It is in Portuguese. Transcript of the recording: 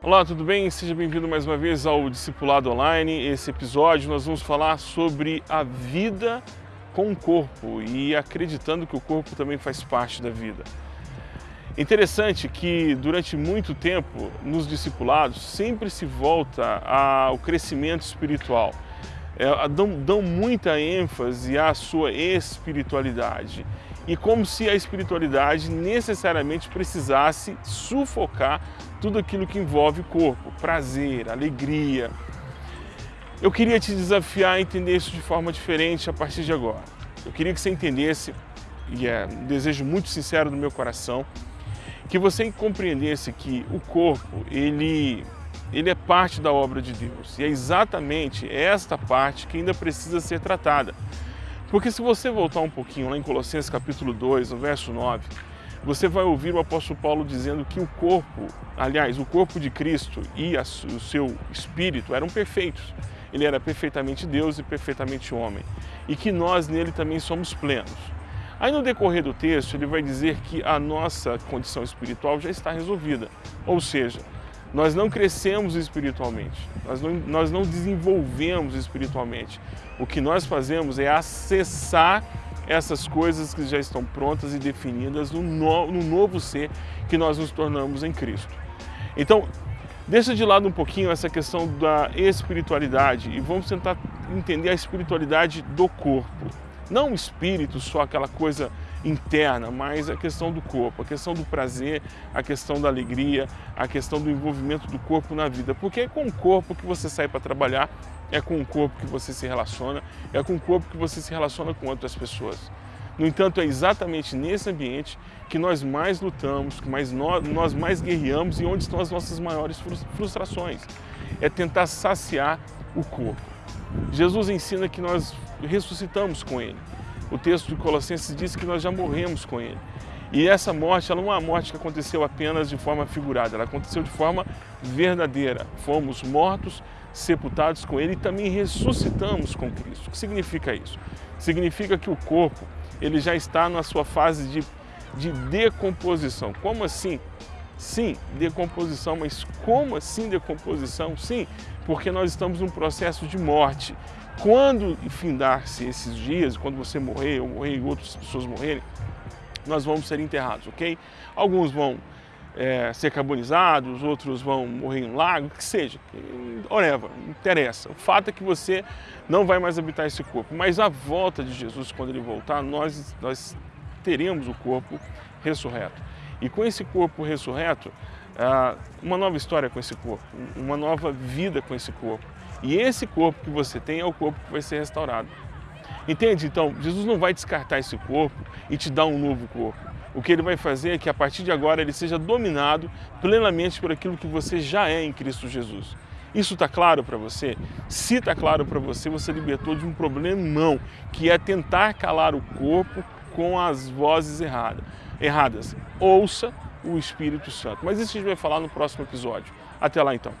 Olá, tudo bem? Seja bem-vindo mais uma vez ao Discipulado Online. Esse episódio nós vamos falar sobre a vida com o corpo e acreditando que o corpo também faz parte da vida. Interessante que durante muito tempo nos discipulados sempre se volta ao crescimento espiritual. É, dão, dão muita ênfase à sua espiritualidade e como se a espiritualidade necessariamente precisasse sufocar tudo aquilo que envolve o corpo, prazer, alegria. Eu queria te desafiar a entender isso de forma diferente a partir de agora. Eu queria que você entendesse, e é um desejo muito sincero do meu coração, que você compreendesse que o corpo, ele, ele é parte da obra de Deus. E é exatamente esta parte que ainda precisa ser tratada. Porque se você voltar um pouquinho lá em Colossenses capítulo 2, no verso 9, você vai ouvir o apóstolo Paulo dizendo que o corpo, aliás, o corpo de Cristo e a, o seu espírito eram perfeitos. Ele era perfeitamente Deus e perfeitamente homem. E que nós nele também somos plenos. Aí no decorrer do texto ele vai dizer que a nossa condição espiritual já está resolvida. Ou seja, nós não crescemos espiritualmente, nós não, nós não desenvolvemos espiritualmente. O que nós fazemos é acessar essas coisas que já estão prontas e definidas no, no, no novo ser que nós nos tornamos em Cristo. Então, deixa de lado um pouquinho essa questão da espiritualidade e vamos tentar entender a espiritualidade do corpo. Não o espírito, só aquela coisa interna, mas a questão do corpo, a questão do prazer, a questão da alegria, a questão do envolvimento do corpo na vida. Porque é com o corpo que você sai para trabalhar, é com o corpo que você se relaciona, é com o corpo que você se relaciona com outras pessoas. No entanto, é exatamente nesse ambiente que nós mais lutamos, que mais nós, nós mais guerreamos e onde estão as nossas maiores frustrações. É tentar saciar o corpo. Jesus ensina que nós ressuscitamos com Ele. O texto de Colossenses diz que nós já morremos com Ele. E essa morte, ela não é uma morte que aconteceu apenas de forma figurada, ela aconteceu de forma verdadeira. Fomos mortos, sepultados com Ele e também ressuscitamos com Cristo. O que significa isso? Significa que o corpo, ele já está na sua fase de, de decomposição. Como assim? Sim, decomposição, mas como assim decomposição? Sim, porque nós estamos num processo de morte. Quando findar-se esses dias, quando você morrer, ou morrer e outras pessoas morrerem, nós vamos ser enterrados, ok? Alguns vão é, ser carbonizados, outros vão morrer em um lago, que seja, whatever, interessa. O fato é que você não vai mais habitar esse corpo, mas a volta de Jesus, quando ele voltar, nós, nós teremos o corpo ressurreto. E com esse corpo ressurreto, uma nova história com esse corpo, uma nova vida com esse corpo. E esse corpo que você tem é o corpo que vai ser restaurado. Entende? Então, Jesus não vai descartar esse corpo e te dar um novo corpo. O que ele vai fazer é que a partir de agora ele seja dominado plenamente por aquilo que você já é em Cristo Jesus. Isso está claro para você? Se está claro para você, você libertou de um problemão, que é tentar calar o corpo com as vozes erradas. Erradas. Ouça o Espírito Santo. Mas isso a gente vai falar no próximo episódio. Até lá então.